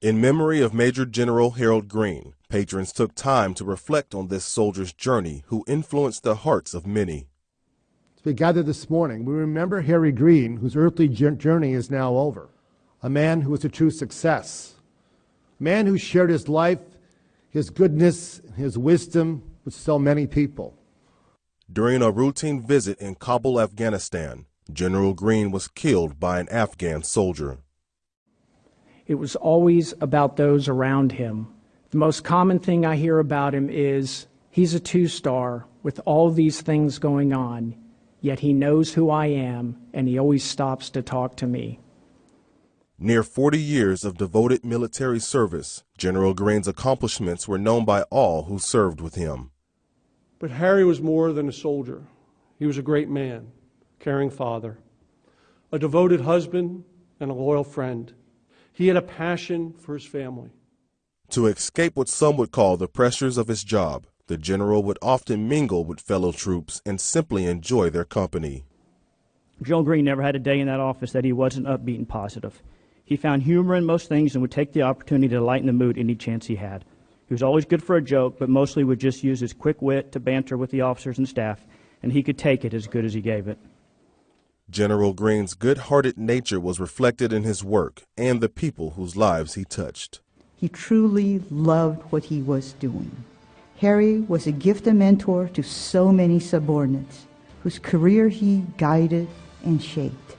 In memory of Major General Harold Greene, patrons took time to reflect on this soldier's journey who influenced the hearts of many. As we gather this morning, we remember Harry Greene, whose earthly journey is now over. A man who was a true success. A man who shared his life, his goodness, and his wisdom with so many people. During a routine visit in Kabul, Afghanistan, General Greene was killed by an Afghan soldier. It was always about those around him. The most common thing I hear about him is he's a two star with all these things going on, yet he knows who I am and he always stops to talk to me. Near 40 years of devoted military service, General Greene's accomplishments were known by all who served with him. But Harry was more than a soldier. He was a great man, caring father, a devoted husband, and a loyal friend. He had a passion for his family. To escape what some would call the pressures of his job, the general would often mingle with fellow troops and simply enjoy their company. General Greene never had a day in that office that he wasn't upbeat and positive. He found humor in most things and would take the opportunity to lighten the mood any chance he had. He was always good for a joke, but mostly would just use his quick wit to banter with the officers and staff, and he could take it as good as he gave it. General Greene's good hearted nature was reflected in his work and the people whose lives he touched. He truly loved what he was doing. Harry was a gifted mentor to so many subordinates whose career he guided and shaped.